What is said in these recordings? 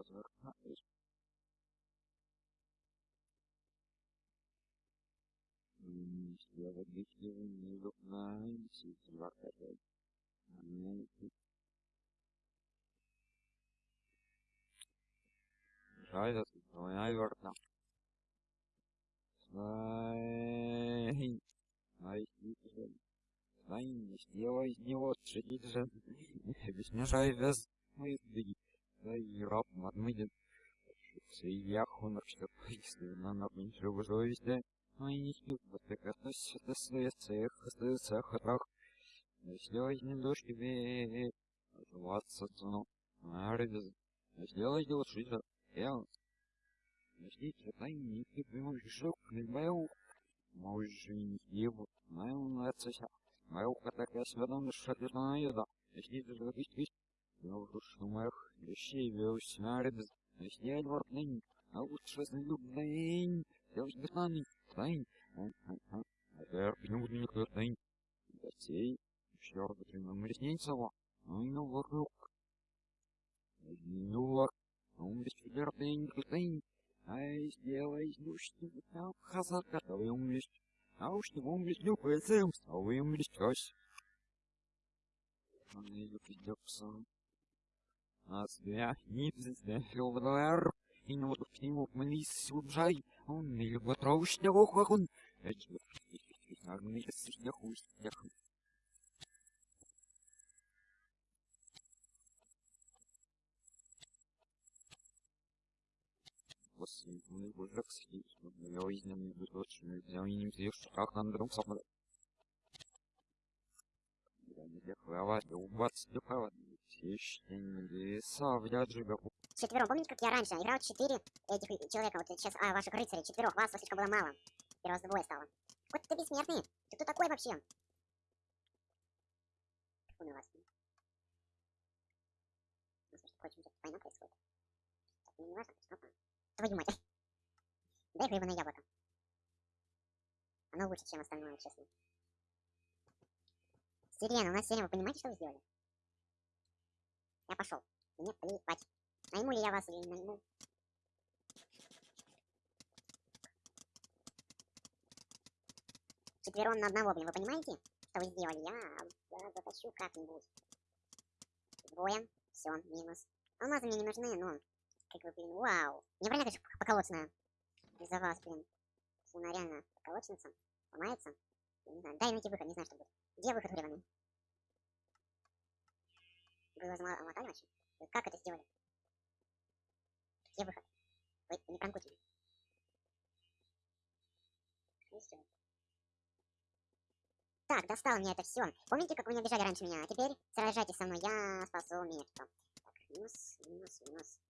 возвращаюсь. Сделать если не знаете, двадцать Жаль, наверное. Свай. Ай, Свай, не сделай из него шедит же. Мешай без мысли. Да и раб отмыдет. Свия хонор, что пояснил на набенчу совести. Ай, не вот так относится своих цех, остается хатрах. Если возьмем дождь тебе, оживаться цену. Арбез. Сделай дело шиза. Я. Если читай, не припрямую шок, не бою. Можешь не его, мою нацися. Мою катака сведом шатырна еда. Если ты запустишь, я уже шумах, вещей веусь арбез. Если я дворный, а лучше знаю, Делать беснаный, тайн. А теперь пневный никто тайн. Гостей. Ну и ну вокруг. Ну вокруг. Он без четвертый никотин. Ай, сделай там хазар, который уместь. А уж не ну поэтому, а вы уместь кось. Он ее придется. А свя, не пизда, филдер. И ну вот к нему молись, убжай. Он не любит траушного хохун. Это вот, наверное, если я хуй, я хуй. после наибольших схит, я изнем точно, я не что как на другом самолете. Я не дехвала, я убац, дехвала, все еще не леса, я джига. Четвером, помните, как я раньше играл четыре этих человека, вот сейчас, а, ваших рыцарей, четырех, вас слишком было мало. Первый раз двое стало. Вот ты бессмертный, ты кто такой вообще? Фу на вас. Между прочим, тут война происходит. Так, мне не важно, что Твою мать. Дай гребаное яблоко. Оно лучше, чем остальное, честно. Сирена, у нас сирена, вы понимаете, что вы сделали? Я пошел. Мне плевать. Найму ли я вас или не найму? Четвером на одного, блин, вы понимаете, что вы сделали? Я затащу как-нибудь. Двое. Все, минус. Алмазы мне не нужны, но как бы, блин, вау. Мне реально, конечно, поколочная. Из-за вас, блин. Если она реально поколочница, ломается. Я не знаю, дай найти выход, не знаю, что будет. Где выход гребаный? Замотали вообще? Вы как это сделали? Где выход? Вы не пранкуйте меня. Не. Так, достал мне это все. Помните, как вы не обижали раньше меня? А теперь сражайтесь со мной, я спасу мир. Так, минус, минус, минус.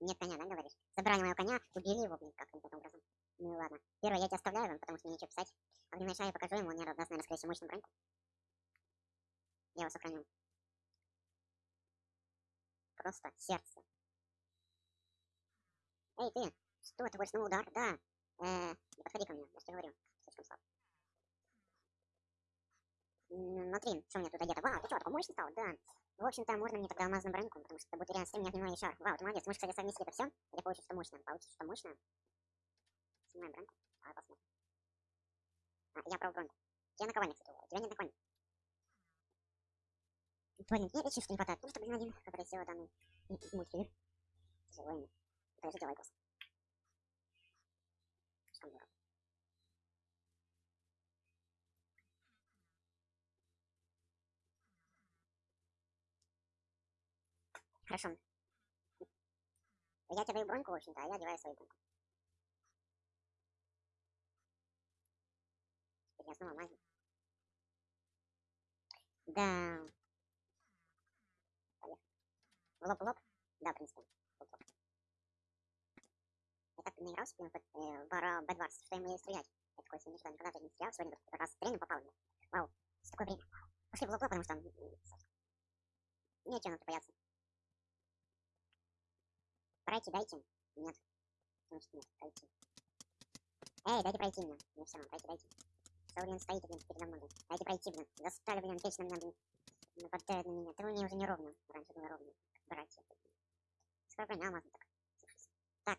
Нет коня, да, говоришь? Забрали моего коня, убили его, блин, как-то образом. Ну ладно. Первое, я тебя оставляю, потому что мне нечего писать. Огненная шая я покажу ему, он не даст, наверное, скорее всего, мощную броньку. Я его сохраню. Просто сердце. Эй, ты! Что, ты больше снова удар? Да. Э, не подходи ко мне, я что говорю. Слишком слаб. Смотри, что у меня тут одето. Вау, ты что, такой мощный стал? Да. В общем-то, можно мне тогда алмазную броньку, потому что будет реально стрим, меня шар. Вау, ты молодец. Мы же, кстати, совместили это все. Я получу что мощное. Получится что мощное. Снимаем броньку. А, посмотрим. А, я про броньку. Я наковальник, кстати, у тебя нет наковальника. Блин, мне речи что не хватает. Просто, блин, один, который сделал данный мультфильм. Тяжело Это же делай просто. Что дорого. Хорошо. Я тебе даю броньку, в общем-то, а я одеваю свою броньку. Теперь я снова мазю. Да. В лоб в лоб? Да, в принципе. Лоб -лоб. Я так наигрался, блин, в Бара Бэдварс, что ему ей стрелять. Я такой себе никогда, никогда не стрелял, сегодня как раз стрельну попал мне. Вау, с такое время. Пошли в лоб потому что... Нечего нам бояться. Пройти, дайте. Нет. Значит, нет, пройти. Эй, дайте пройти мне. Мне все равно, пройти, дайте. Что, блин, стоите, блин, передо мной. Дайте пройти, блин. Достали, блин, вечно меня, блин. Нападают на меня. Это у меня уже неровно. Раньше было ровно. Братья. Второй броня алмазный так. Так.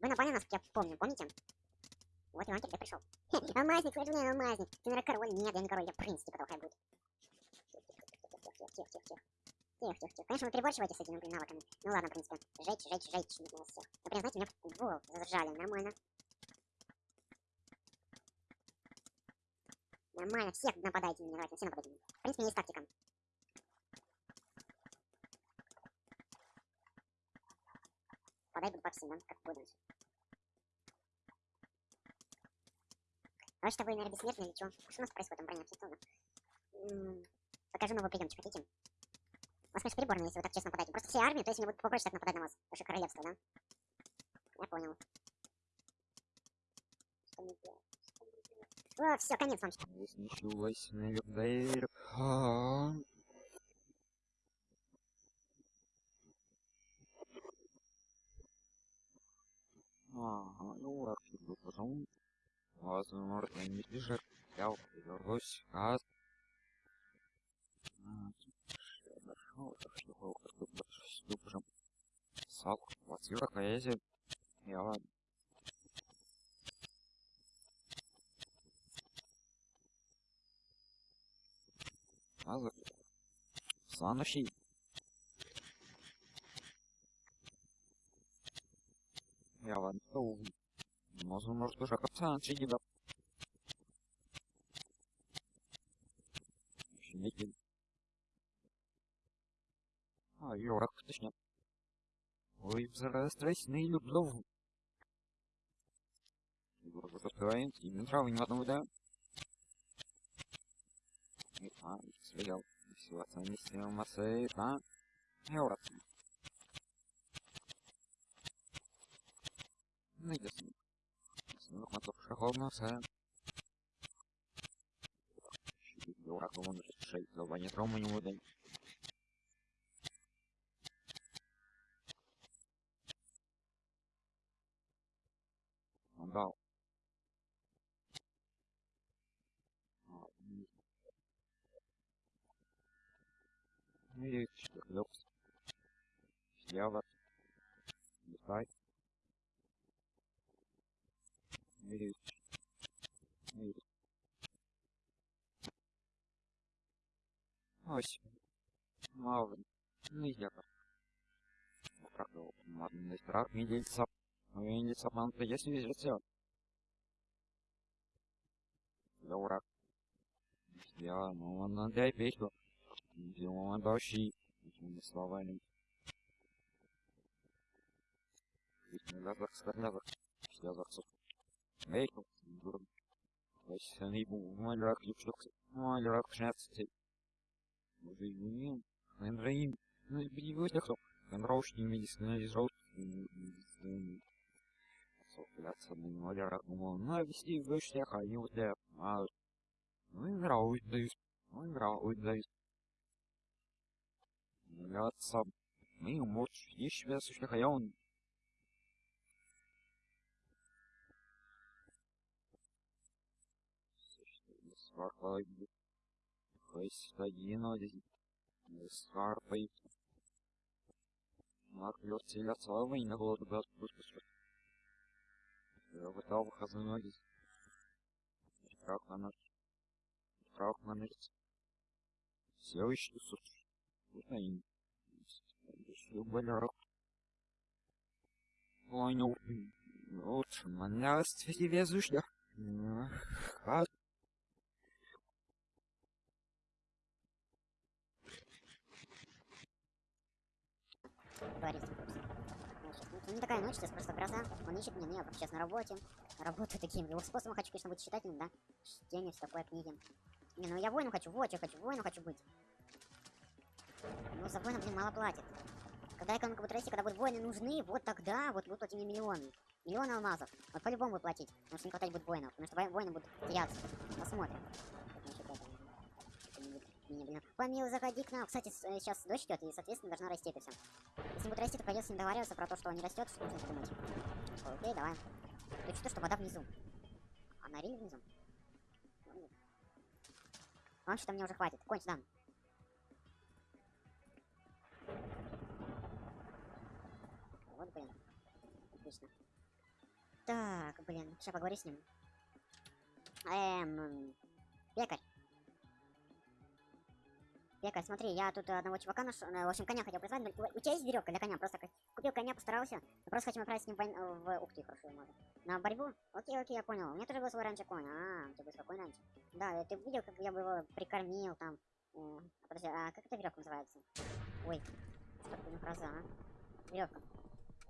Вы напали на нас, я помню, помните? Вот Иван тебе пришел. Алмазник, скажи мне, алмазник. Ты, наверное, король. Нет, я не король, я принц, типа того, хай будет. Тихо, тихо. Конечно, вы переборщиваете с этими навыками. Ну ладно, в принципе. Жечь, жечь, жечь. Не все. Например, знаете, меня в зажали. Нормально. Нормально, всех нападайте на меня, давайте, все нападайте на меня. В принципе, есть тактика. Подай по всем, как буду. А что вы, наверное, бессмертные или что? Что у нас происходит там, броня? Все. М, Покажу новый приемчик, хотите? У вас, конечно, переборно, если вы так честно нападаете. Просто все армии, то есть мне будет попроще так нападать на вас. Ваше королевство, да? Я понял. Что мне делать? О, все, конец вам. Вознесилась на дверь. А. Ага, ну раз вы потом, возможно, не бежит. Я вернусь, а... Сак, квартира, поэзия. Я ладно. Азы. Санаши. Я ладно. Оу. Можно, может, уже капсан чигида. Щемики. А, Йорак, точнее. Ой, взрастайся на люблю. Йорак, закрываем. Именно травы не одного, да? А, стрелял. Все, оценили массы, да? Йорак. Ну, ясно. Снова мотор шаховно, все. Йорак, вон решить, зоба не трому не буде. Он дал. А, м. И четырех. Слева. Листай. И... И... Ось. Мало. Ну, я как. Как его, модный страх, медельца. Медельца, man, если везет все. Лаура. Я, ну, он отдай печку. Димон дощи. Этими словами. Ведь не лазар, старлазар. Все зарцов. Ейку. Дурм. Вась, они бу, мой рак, юкшукс. Мой рак, шнадцать. Уже не Эндрейн. Ну, и бегут легко. Энроушни, медицина, изроут. Сопляться на ноль рак, думал, ну, вести в дождь, я ходил, да. А, ну, играл, дают. Ну, играл, дают. Яца. Мы мочь, есть себя сущих, а я он. Один. Сварпай. Марк лед целя целого и на голову гад выпустил. Вытал ноги. Прав на ночь. Прав на ночь. Все еще болярок. Ой, ну, лучше меня свете везущих. А В курсе. Значит, ну, не такая ночь, сейчас просто гроза. Он ищет меня, ну, я сейчас на работе. Работаю таким его способом, хочу, конечно, быть читателем, да. Чтение, все такое, книги. Не, ну я воину хочу, вот я хочу, воину хочу быть. Ну, за воина, блин, мало платят. Когда экономика будет расти, когда будут воины нужны, вот тогда вот будут платить мне миллионы. Миллионы алмазов. Вот по-любому будут платить, потому что не хватать будет воинов. Потому что во- воины будут теряться. Посмотрим. Как насчет этого? Это блин. Помил, заходи к нам. Кстати, с- э, сейчас дождь идет, и, соответственно, должна расти это все. Если будет расти, то придется с ним договариваться про то, что он не растет, что нужно подумать. Ой, Окей, давай. Ты что, что вода внизу? Она реально внизу? Ну, Ладно, что мне уже хватит. Кончи, да. Отлично. Так, блин, сейчас поговори с ним. Эм, пекарь. Пекарь, смотри, я тут одного чувака нашел, э, в общем, коня хотел призвать, но у тебя есть веревка для коня? Просто купил коня, постарался. Мы просто хотим отправить с ним в, войн- в... Ух ты, хорошо, можно. На борьбу? Окей, окей, я понял. У меня тоже был свой раньше конь. А, у тебя был свой конь раньше. Да, ты видел, как я бы его прикормил там. Э, подожди, а как эта веревка называется? Ой, что такое фраза, а? Веревка.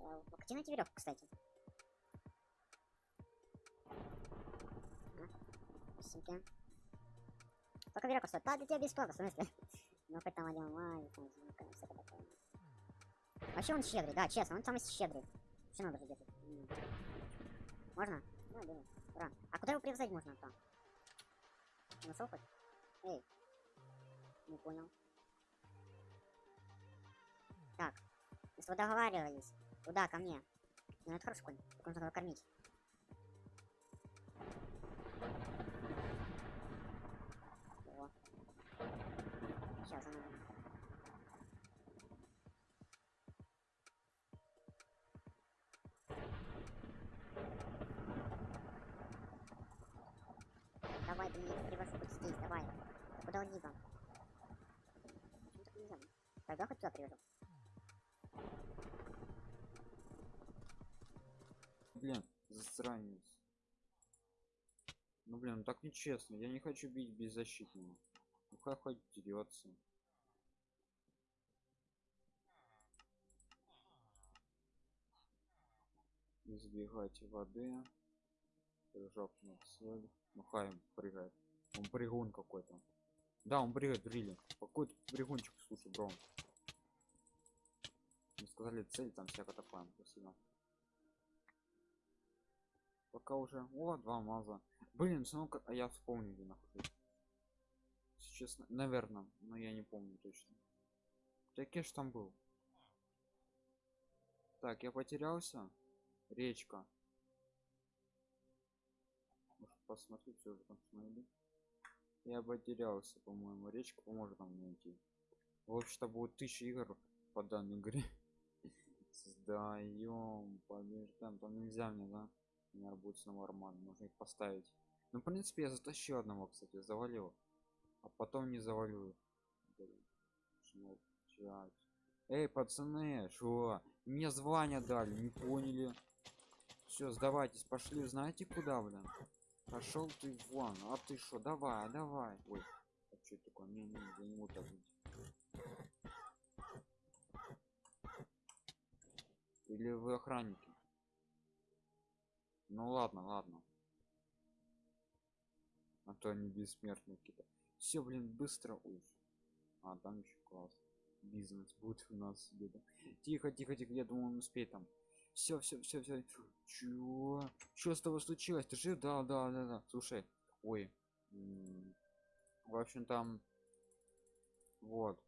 Э, Где найти веревку, кстати? Спасибо. Сколько веревка стоит? Да, для тебя бесплатно, в смысле? Ну, хоть там один лайк, там, там, всякое такое. Вообще он щедрый, да, честно, он самый щедрый. Что надо? М. Можно? Да, да. Ура. А куда его привязать можно там? Нашел хоть? Эй. Не понял. Так. Мы с тобой договаривались. Куда? Ко мне. Ну, это хороший конь. Нужно его кормить. Давай, привожу хоть здесь, давай. Куда он либо? Почему так нельзя? Тогда хоть туда привожу. Блин, засранец. Ну блин, ну так нечестно. Я не хочу бить беззащитного. Ну как хоть дерется. Избегать воды. На цель. Ну хай он прыгает. Он прыгун какой-то. Да, он прыгает, брили. Какой-то прыгунчик, слушай, бро. Мы сказали цель, там всякое такое. Спасибо. Пока уже. О, два маза. Блин, ну а я вспомнил, где нахожусь. Если честно, наверное, но я не помню точно. Так ж там был. Так, я потерялся. Речка. Посмотреть, что же там найду. Я потерялся, по-моему. Речка поможет нам найти. Вообще-то будет тысяча игр по данной игре. Создаем, побеждаем. Там нельзя мне, да? У меня будет снова арман, нужно их поставить. Ну, в принципе, я затащил одного, кстати, завалил. А потом не молчать? Эй, пацаны, что? Мне звание дали, не поняли. Все, сдавайтесь, пошли, знаете куда, блин? Пошел ты вон, а ты что? Давай, давай. Ой, а что такое? Не, не, я не так. Или вы охранники? Ну ладно, ладно. А то они бессмертные какие-то. Все, блин, быстро. Ой. А, там еще класс. Бизнес будет у нас где-то. Тихо, тихо, тихо. Я думал, он успеет там. Все, все, все, все. Чего? Что с тобой случилось? Ты жив? Да, да, да, да. Слушай. Ой. В общем, там. Вот.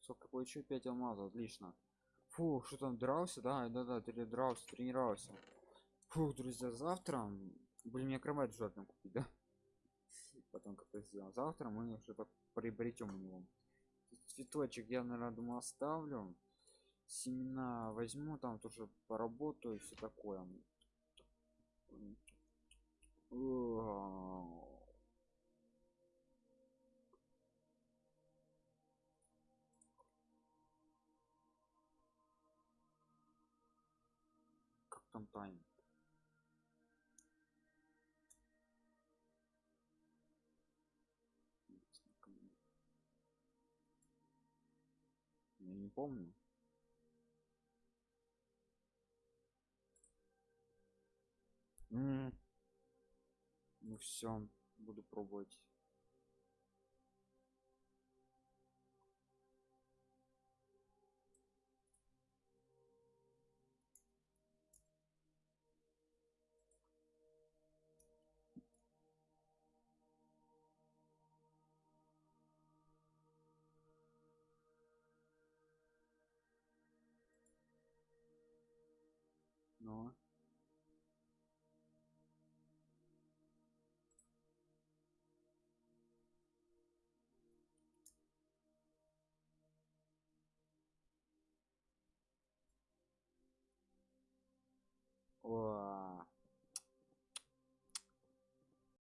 Сколько получил? 5 алмазов. Отлично. Фу, что там дрался? Да, да, да, ты дрался, тренировался. Фух, друзья, завтра... Блин, мне кровать желательно купить, да? Потом как то сделал. Завтра мы что-то приобретем у него. Цветочек я, наверное, думаю, оставлю. Семена возьму, там тоже поработаю, все такое. Как там тайм? Я не помню. Ну все, буду пробовать.